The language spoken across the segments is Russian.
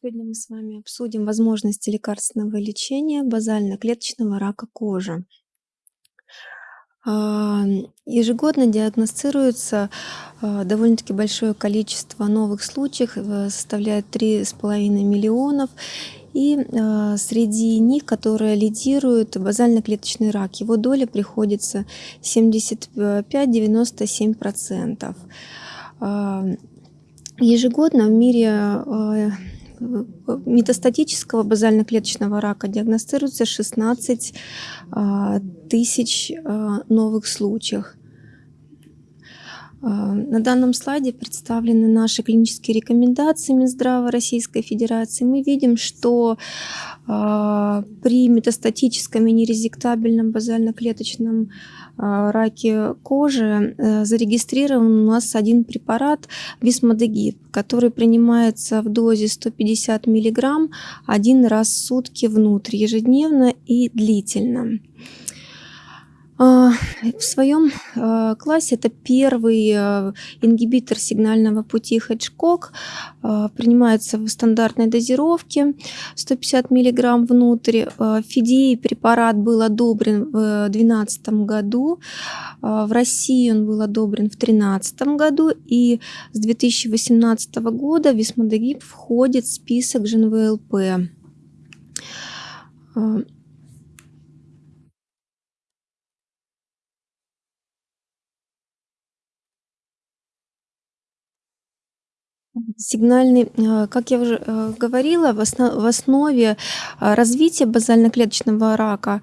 Сегодня мы с вами обсудим возможности лекарственного лечения базально-клеточного рака кожи. А, ежегодно диагностируется а, довольно-таки большое количество новых случаев, э, составляет 3,5 миллионов. И а, среди них, которые лидируют, базально-клеточный рак. Его доля приходится 75-97%. Ежегодно в мире метастатического базально-клеточного рака диагностируется 16 а, тысяч а, новых случаев. А, на данном слайде представлены наши клинические рекомендации Минздрава Российской Федерации. Мы видим, что при метастатическом и нерезектабельном базально-клеточном а, раке кожи э, зарегистрирован у нас один препарат висмодегид, который принимается в дозе 150 мг один раз в сутки внутрь, ежедневно и длительно. А, в своем а, классе это первый а, ингибитор сигнального пути Хеджкок, принимается в стандартной дозировке 150 мг внутрь. В ФИДИ препарат был одобрен в 2012 году, в России он был одобрен в 2013 году и с 2018 года висмодегиб входит в список ЖНВЛП. Сигнальный, э, как я уже э, говорила, в основе э, развития базально-клеточного рака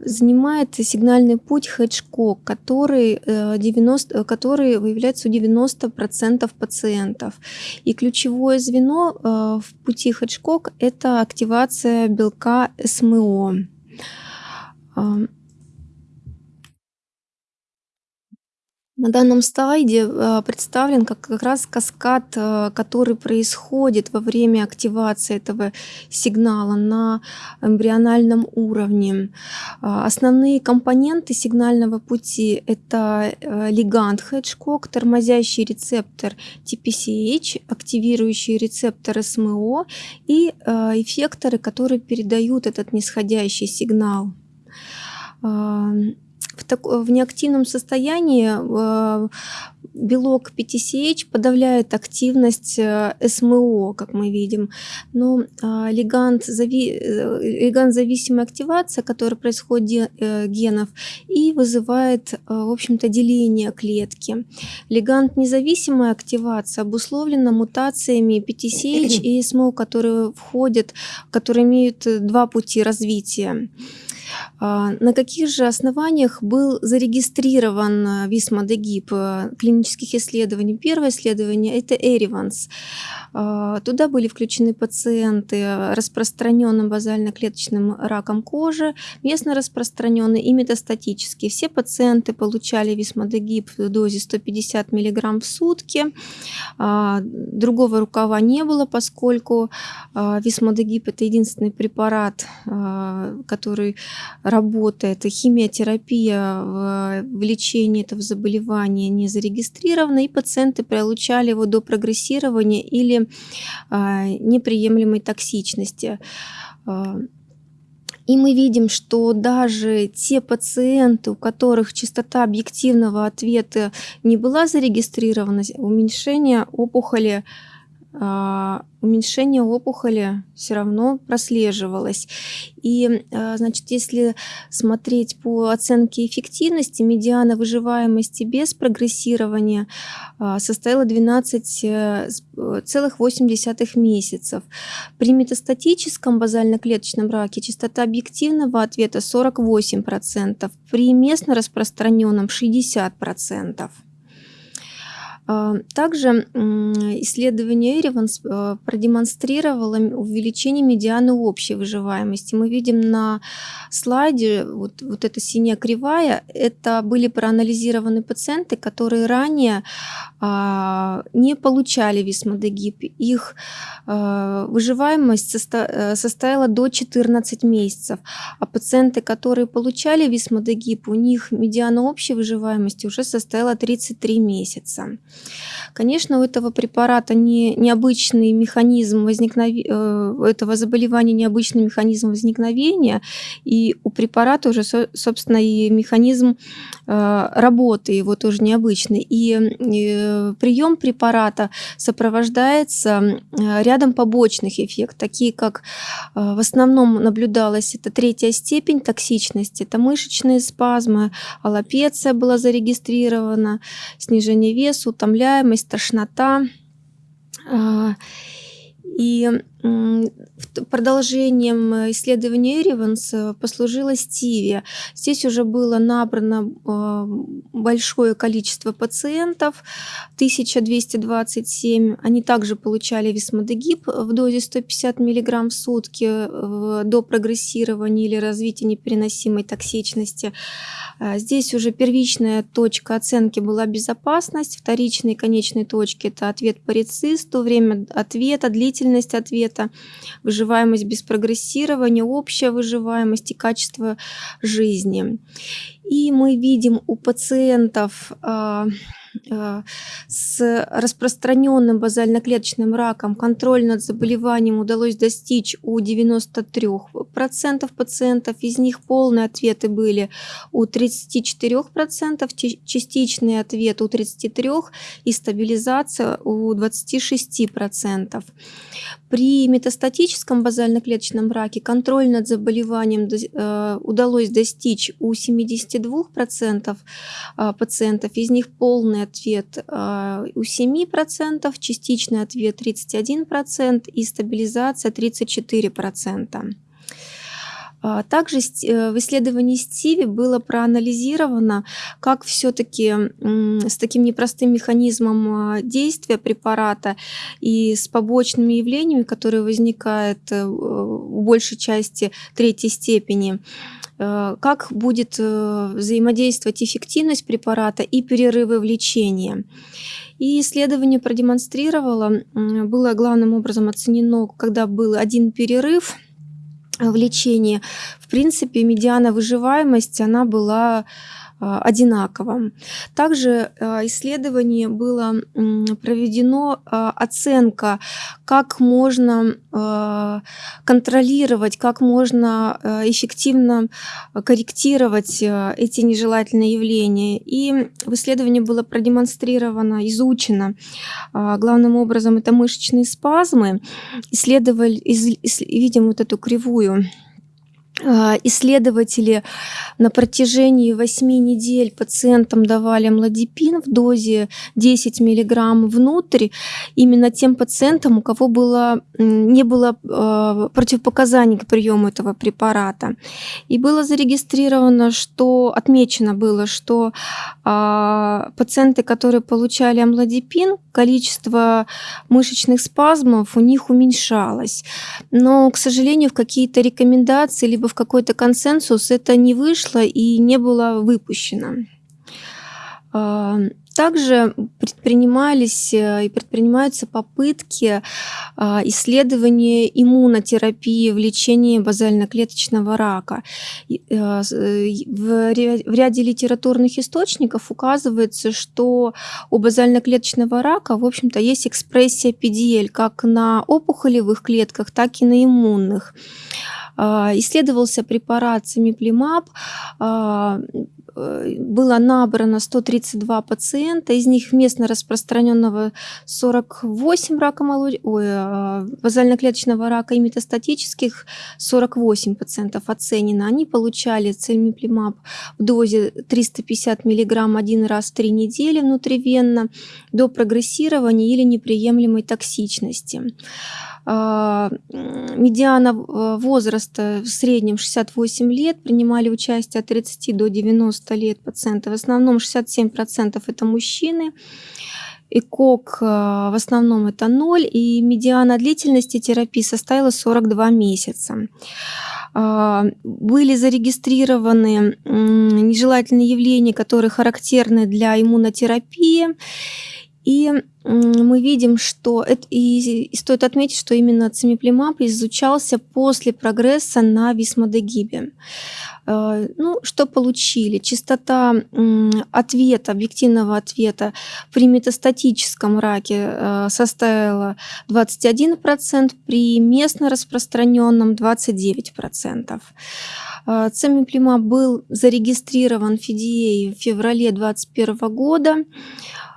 занимает сигнальный путь Хеджкок, который, 90, который выявляется у 90% пациентов. И ключевое звено в пути Хеджкок – это активация белка СМО. На данном слайде э, представлен как, как раз каскад, э, который происходит во время активации этого сигнала на эмбриональном уровне. А, основные компоненты сигнального пути – это э, лигант Хеджкок, тормозящий рецептор TPCH, активирующий рецептор СМО и эффекторы, которые передают этот нисходящий сигнал в, так, в неактивном состоянии э, белок PTCH подавляет активность э, СМО, как мы видим. Но э, лигант, зави, лигант зависимая активация, которая происходит генов, и вызывает, в общем-то, деление клетки. Лигант независимая активация обусловлена мутациями PTCH и СМО, которые входят, которые имеют два пути развития. А, на каких же основаниях был зарегистрирован э, висмодегиб э, клинических исследований? Первое исследование – это Эриванс. А, туда были включены пациенты распространенным базально-клеточным раком кожи, местно распространенный и метастатический. Все пациенты получали висмодегиб в дозе 150 мг в сутки. А, другого рукава не было, поскольку висмодегиб – это единственный препарат, который работает. Химиотерапия в лечении этого заболевания не зарегистрирована, и пациенты получали его до прогрессирования или а, неприемлемой токсичности. А, и мы видим, что даже те пациенты, у которых частота объективного ответа не была зарегистрирована, уменьшение опухоли уменьшение опухоли все равно прослеживалось. И, а, значит, если смотреть по оценке эффективности, медиана выживаемости без прогрессирования а, составила 12,8 месяцев. При метастатическом базально-клеточном раке частота объективного ответа 48%, при местно распространенном 60%. А, также исследование Эриванс э, продемонстрировало увеличение медианы общей выживаемости. Мы видим на слайде вот, вот эта синяя кривая, это были проанализированы пациенты, которые ранее а, не получали висмодегиб. Их а, выживаемость состо, э, составила до 14 месяцев, а пациенты, которые получали висмодегиб, у них медиана общей выживаемости уже составила 33 месяца. Конечно, у этого препарата не необычный механизм возникнове э, этого заболевания необычный механизм возникновения, и у препарата уже, со собственно, и механизм, э, работы его тоже необычный. И, э, прием препарата сопровождается, рядом побочных эффектов, такие как, в основном наблюдалось это третья степень токсичности, это мышечные спазмы, аллопеция была зарегистрирована, снижение веса, утомляемость, тошнота. И продолжением исследования Эриванс послужила Стиви. Здесь уже было набрано а, большое количество пациентов, 1227. Они также получали висмодегиб в дозе 150 мг в сутки до прогрессирования или развития непереносимой токсичности. А, здесь уже первичная точка оценки была безопасность, вторичные конечные точки – это ответ по рецисту, время ответа, длительность ответа, выживаемость без прогрессирования, общая выживаемость и качество жизни. И мы видим у пациентов а, с распространенным базально-клеточным раком контроль над заболеванием удалось достичь у 93% пациентов, из них полные ответы были у 34%, частичный ответ у 33% и стабилизация у 26%. При метастатическом базально-клеточном раке контроль над заболеванием э, удалось достичь у 72% а, пациентов, из них полный ответ а, у 7%, частичный ответ 31% и стабилизация 34%. А, также э, в исследовании Стиви было проанализировано, как все-таки с таким непростым механизмом а, действия препарата и с побочными явлениями, которые возникают в э, большей части третьей степени, как будет э, взаимодействовать эффективность препарата и перерывы в лечении. И исследование продемонстрировало, было главным образом оценено, когда был один перерыв в лечении, в принципе, медиана выживаемости, она была одинаково. Также а, исследование было проведено а, оценка, как можно контролировать, как можно эффективно корректировать эти нежелательные явления. И в исследовании было продемонстрировано, изучено главным образом это мышечные спазмы. Исследовали, видим вот эту кривую а, исследователи на протяжении 8 недель пациентам давали младипин в дозе 10 мг внутрь, именно тем пациентам, у кого было, не было э, противопоказаний к приему этого препарата. И было зарегистрировано, что отмечено было, что э, пациенты, которые получали амлодипин, количество мышечных спазмов у них уменьшалось. Но, к сожалению, в какие-то рекомендации либо в какой-то консенсус это не вышло и не было выпущено. Также предпринимались э, и предпринимаются попытки а, исследования иммунотерапии в лечении базально-клеточного рака. Э, э, в ряде литературных источников указывается, что у базально-клеточного рака, в общем-то, есть экспрессия PDL как на опухолевых клетках, так и на иммунных. А, исследовался препарат Семиплимаб, а, было набрано 132 пациента, из них местно распространенного 48 рака молочника, ой, базально-клеточного рака и метастатических 48 пациентов оценено. Они получали цельмиплимаб в дозе 350 мг один раз в 3 недели внутривенно до прогрессирования или неприемлемой токсичности. А, медиана э, возраста в среднем 68 лет, принимали участие от 30 до 90 лет пациенты. В основном 67% это мужчины. ЭКОК э, в основном это 0, и медиана длительности терапии составила 42 месяца. А, были зарегистрированы нежелательные явления, которые характерны для иммунотерапии. И мы видим, что это, и стоит отметить, что именно цимиплимаб изучался после прогресса на висмодегибе. Э, ну, что получили? Частота ответа, объективного ответа при метастатическом раке э, составила 21%, при местно распространенном 29%. Э, Цемиплимаб был зарегистрирован в FDA в феврале 2021 года.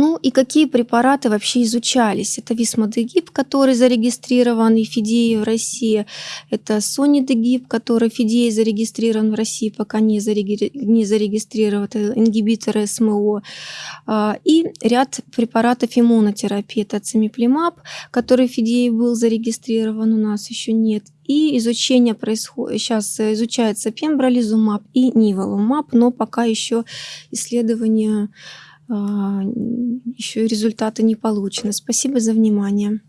Ну и какие препараты вообще изучались? Это висмодегиб, который зарегистрирован и ФИДЕей в России. Это сонидегиб, который ФИДЕей зарегистрирован в России, пока не, зареги... не зарегистрирован. Это ингибитор СМО. А, и ряд препаратов иммунотерапии. Это цимиплимаб, который ФИДЕей был зарегистрирован, у нас еще нет. И изучение происходит, сейчас изучается пембролизумаб и ниволумаб, но пока еще исследования а, еще результаты не получены. Спасибо за внимание.